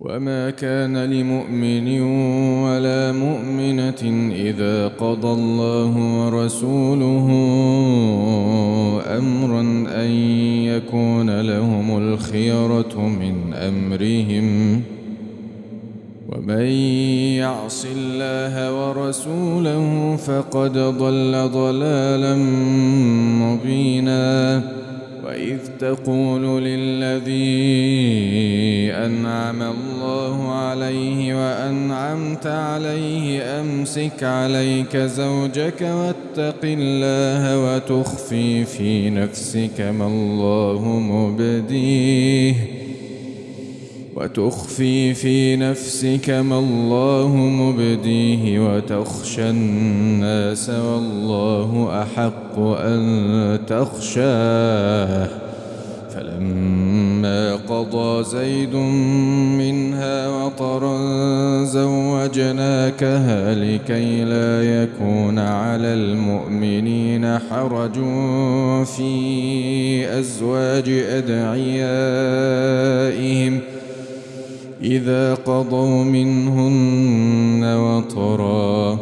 وما كان لمؤمن ولا مؤمنة إذا قضى الله ورسوله أمرا أن يكون لهم الخيرة من أمرهم ومن يعص الله ورسوله فقد ضل ضلالا مبينا وإذ تقول للذي أنعم الله عليه وأنعمت عليه أمسك عليك زوجك واتق الله وتخفي في نفسك ما الله مبديه. وتخفي في نفسك ما الله مبديه وتخشى الناس والله أحق أن تخشاه. فلما قضى زيد منها وطرا زوجناكها لكي لا يكون على المؤمنين حرج في أزواج أدعيائهم ۖ. إذا قضوا منهن وطرا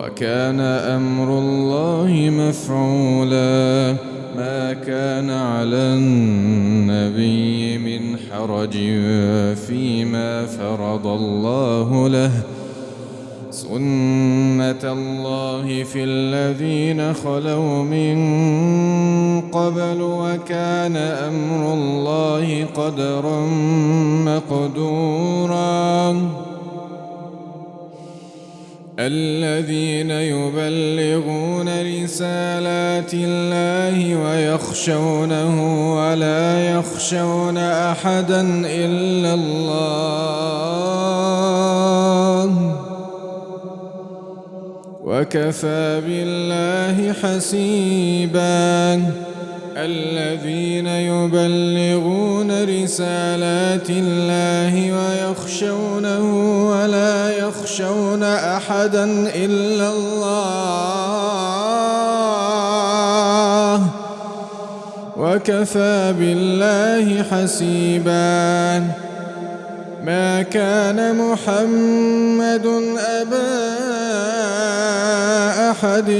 وكان أمر الله مفعولا ما كان على النبي من حرج فيما فرض الله له سنة الله في الذين خلوا من قبل وكان أمر الله قدرا مقدورا. الذين يبلغون رسالات الله ويخشونه ولا يخشون أحدا إلا الله وكفى بالله حسيبا. الذين يبلغون رسالات الله ويخشونه ولا يخشون أحدا إلا الله. وكفى بالله حسيبا. ما كان محمد أبا أحد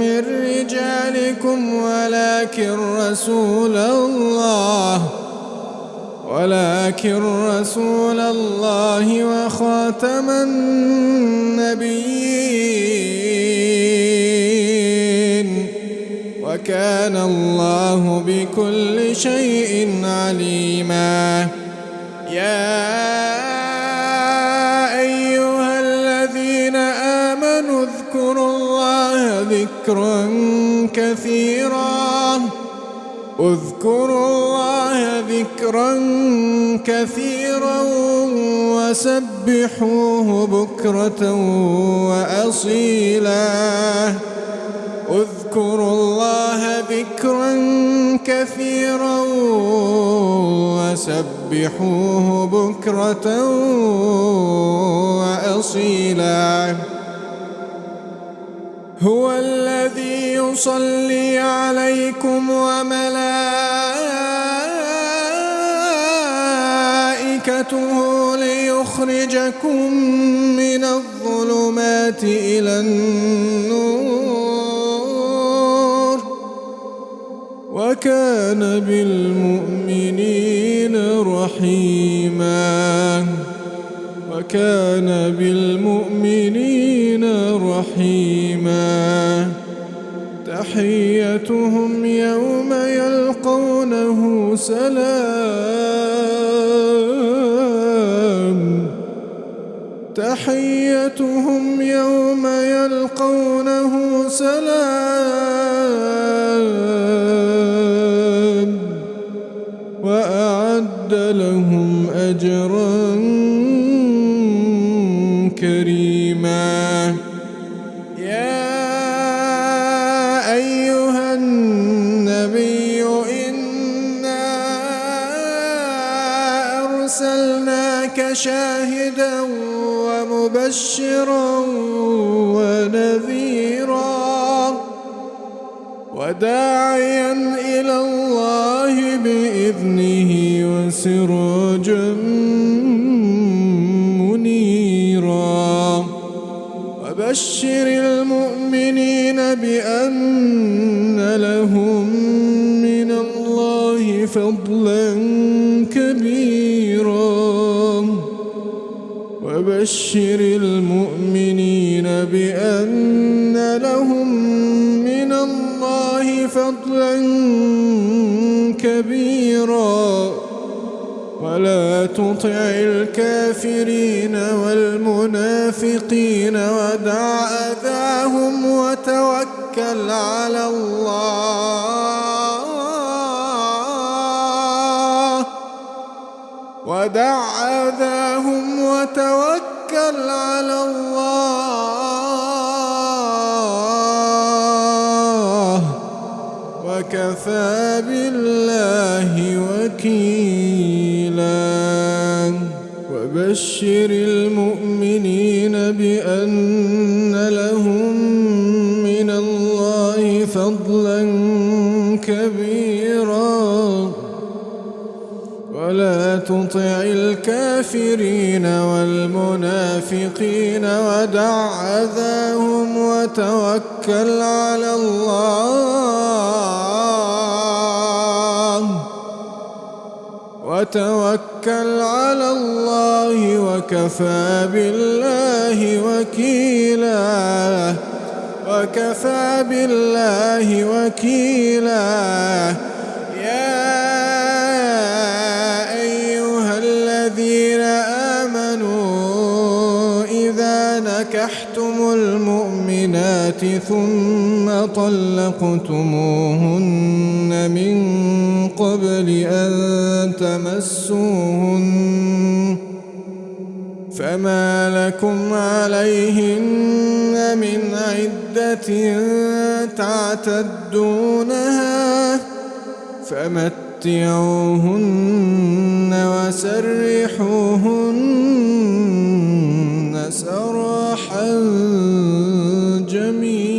من رجالكم ولكن رسول الله ولكن رسول الله وخاتم النبيين. وكان الله بكل شيء عليما. يا اذكروا الله ذكرا كثيرا وسبحوه بكرة وأصيلا. اذكروا الله ذكرا كثيرا وسبحوه بكرة وأصيلا. هو الذي يصلي عليكم وملائكته ليخرجكم من الظلمات إلى النور. وكان بالمؤمنين رحيما. وكان بالمؤمنين سلام. تحيتهم يوم يلقونه سلام. وأعد لهم شاهدا ومبشرا ونذيرا وداعيا إلى الله بإذنه وسراجا منيرا. وبشر المؤمنين بأن لهم من الله فضلا وبشر المؤمنين بأن لهم من الله فضلا كبيرا. ولا تطع الكافرين والمنافقين ودع أذاهم وتوكل على الله. ودع أذاهم وتوكل على الله وكفى بالله وكيلا. وبشر المؤمنين بأن لهم من الله فضلا كبيرا. ولا تطع الكافرين والمنافقين ودع أذاهم وتوكل على الله. وتوكل على الله وكفى بالله وكيلا. وكفى بالله وكيلا. يا المؤمنات ثم طلقتموهن من قبل أن تمسوهن فما لكم عليهن من عدة تعتدونها فمتعوهن وسرحوهن صبحا جميلا.